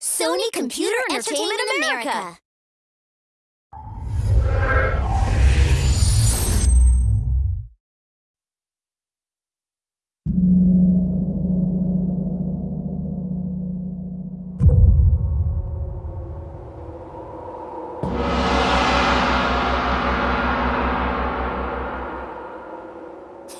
Sony Computer Entertainment America.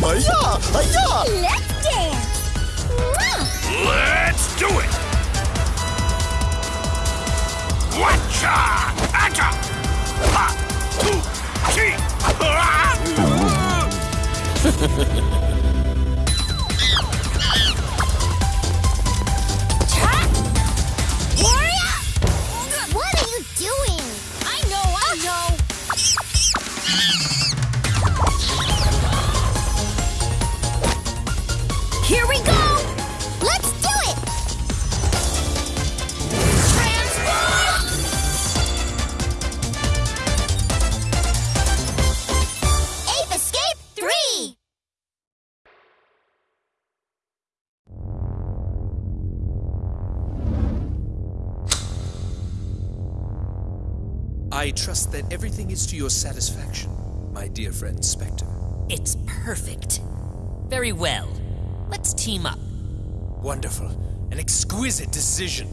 go! Aya! Aya! Let's dance. Let's do it! Watcha! Atta! Ha! Tu! Chi! Warrior! I trust that everything is to your satisfaction, my dear friend Specter. It's perfect. Very well. Let's team up. Wonderful. An exquisite decision.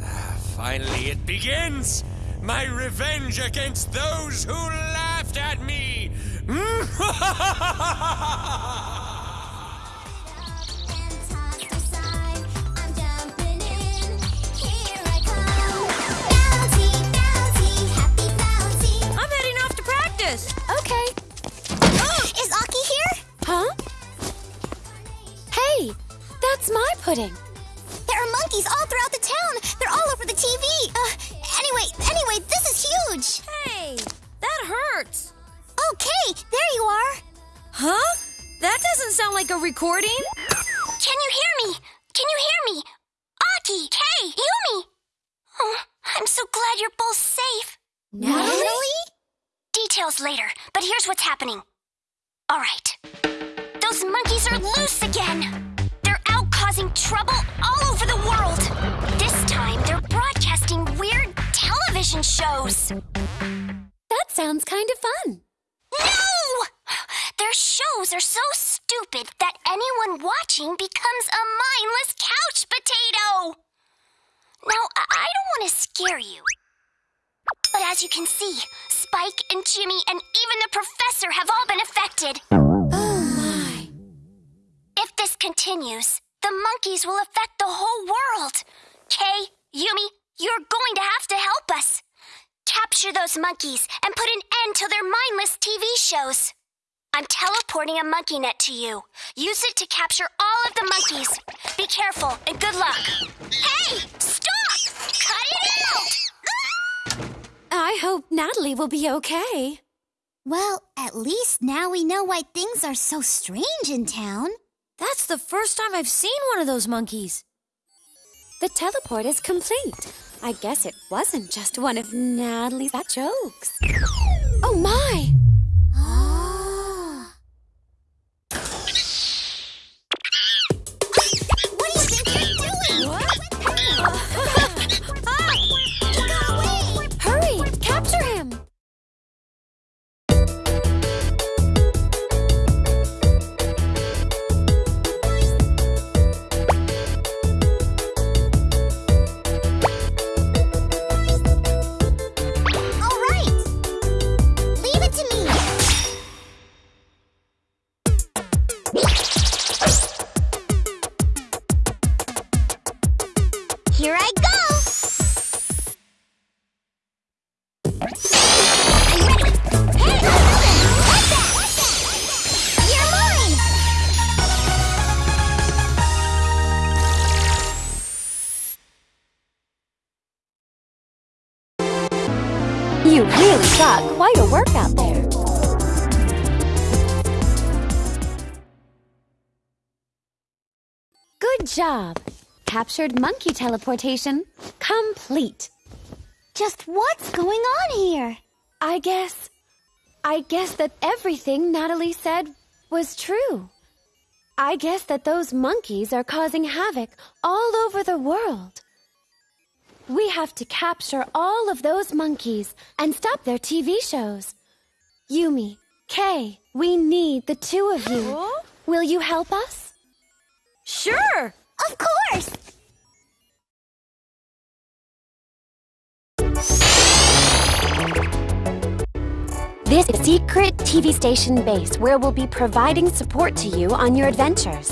Ah, finally, it begins! My revenge against those who laughed at me! like a recording. Can you hear me? Can you hear me? Aki, Kei, Yumi. Oh, I'm so glad you're both safe. Natalie? Details later, but here's what's happening. All right. Those monkeys are loose again. They're out causing trouble all over the world. This time, they're broadcasting weird television shows. That sounds kind of fun. Shows are so stupid that anyone watching becomes a mindless couch potato. Now, I I don't want to scare you. But as you can see, Spike and Jimmy and even the professor have all been affected. Oh my. If this continues, the monkeys will affect the whole world. Kei, Yumi, you're going to have to help us. Capture those monkeys and put an end to their mindless TV shows. I'm teleporting a monkey net to you. Use it to capture all of the monkeys. Be careful and good luck. Hey, stop! Cut it out! Ah! I hope Natalie will be okay. Well, at least now we know why things are so strange in town. That's the first time I've seen one of those monkeys. The teleport is complete. I guess it wasn't just one of Natalie's fat jokes. Oh my! Here I go! I'm ready! Hey, that? You're mine! You really got quite a workout there. Good job! Captured monkey teleportation. Complete. Just what's going on here? I guess. I guess that everything Natalie said was true. I guess that those monkeys are causing havoc all over the world. We have to capture all of those monkeys and stop their TV shows. Yumi, Kei, we need the two of you. Will you help us? Sure! Of course! This is Secret TV Station Base where we'll be providing support to you on your adventures.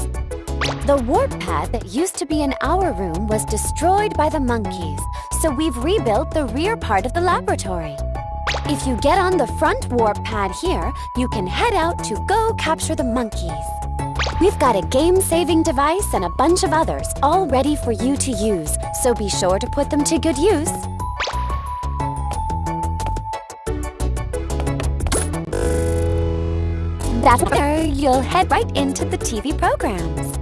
The warp pad that used to be in our room was destroyed by the monkeys, so we've rebuilt the rear part of the laboratory. If you get on the front warp pad here, you can head out to go capture the monkeys. We've got a game-saving device and a bunch of others all ready for you to use, so be sure to put them to good use. That's you'll head right into the TV programs.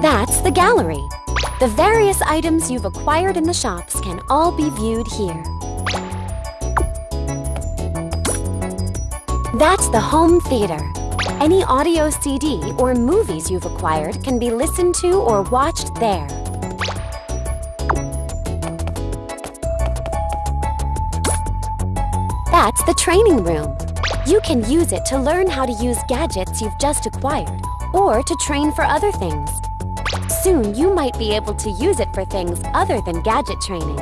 That's the gallery. The various items you've acquired in the shops can all be viewed here. That's the home theater. Any audio CD or movies you've acquired can be listened to or watched there. That's the training room. You can use it to learn how to use gadgets you've just acquired or to train for other things. Soon you might be able to use it for things other than gadget training.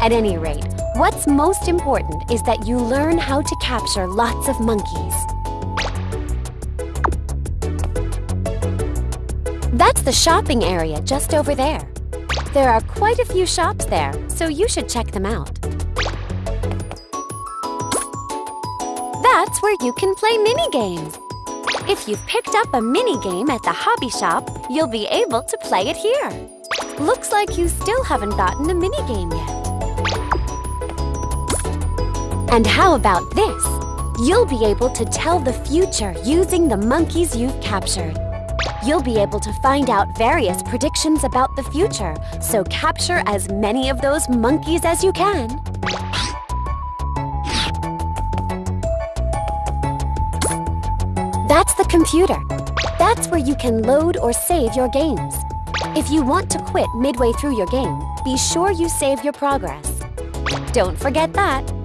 At any rate, what's most important is that you learn how to capture lots of monkeys. That's the shopping area just over there. There are quite a few shops there, so you should check them out. That's where you can play mini-games. If you've picked up a mini-game at the hobby shop, you'll be able to play it here. Looks like you still haven't gotten a mini-game yet. And how about this? You'll be able to tell the future using the monkeys you've captured. You'll be able to find out various predictions about the future, so capture as many of those monkeys as you can. Computer. That's where you can load or save your games. If you want to quit midway through your game, be sure you save your progress. Don't forget that.